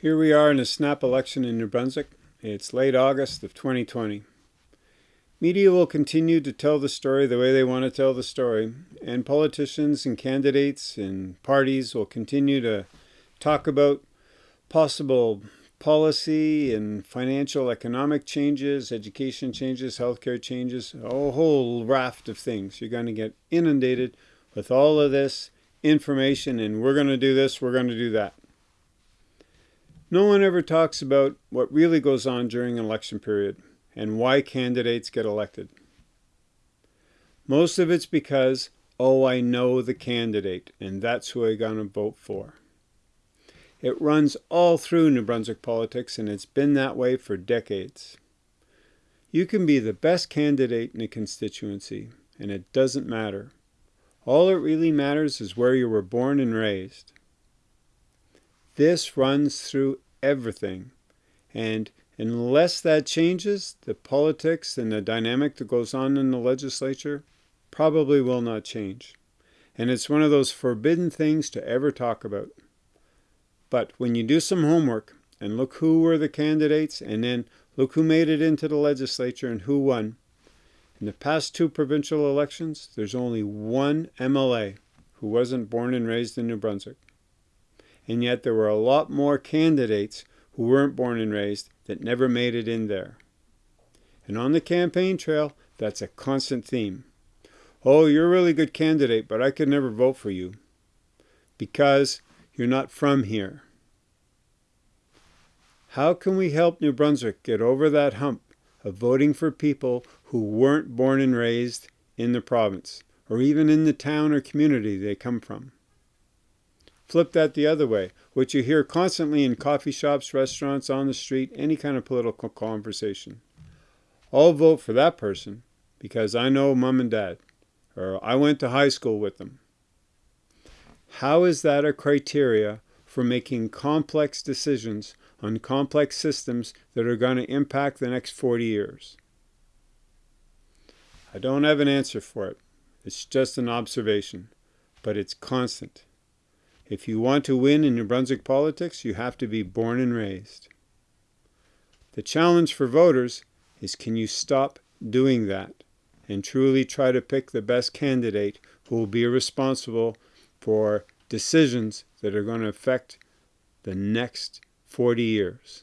Here we are in a snap election in New Brunswick. It's late August of 2020. Media will continue to tell the story the way they want to tell the story, and politicians and candidates and parties will continue to talk about possible policy and financial economic changes, education changes, healthcare changes, a whole raft of things. You're going to get inundated with all of this information and we're going to do this, we're going to do that. No one ever talks about what really goes on during an election period and why candidates get elected. Most of it's because, oh, I know the candidate and that's who I'm going to vote for. It runs all through New Brunswick politics and it's been that way for decades. You can be the best candidate in a constituency and it doesn't matter. All it really matters is where you were born and raised. This runs through everything. And unless that changes, the politics and the dynamic that goes on in the legislature probably will not change. And it's one of those forbidden things to ever talk about. But when you do some homework and look who were the candidates and then look who made it into the legislature and who won, in the past two provincial elections, there's only one MLA who wasn't born and raised in New Brunswick and yet there were a lot more candidates who weren't born and raised that never made it in there. And on the campaign trail, that's a constant theme. Oh, you're a really good candidate, but I could never vote for you because you're not from here. How can we help New Brunswick get over that hump of voting for people who weren't born and raised in the province or even in the town or community they come from? Flip that the other way, which you hear constantly in coffee shops, restaurants, on the street, any kind of political conversation. I'll vote for that person because I know mom and dad, or I went to high school with them. How is that a criteria for making complex decisions on complex systems that are going to impact the next 40 years? I don't have an answer for it. It's just an observation, but it's constant. If you want to win in New Brunswick politics, you have to be born and raised. The challenge for voters is can you stop doing that and truly try to pick the best candidate who will be responsible for decisions that are going to affect the next 40 years.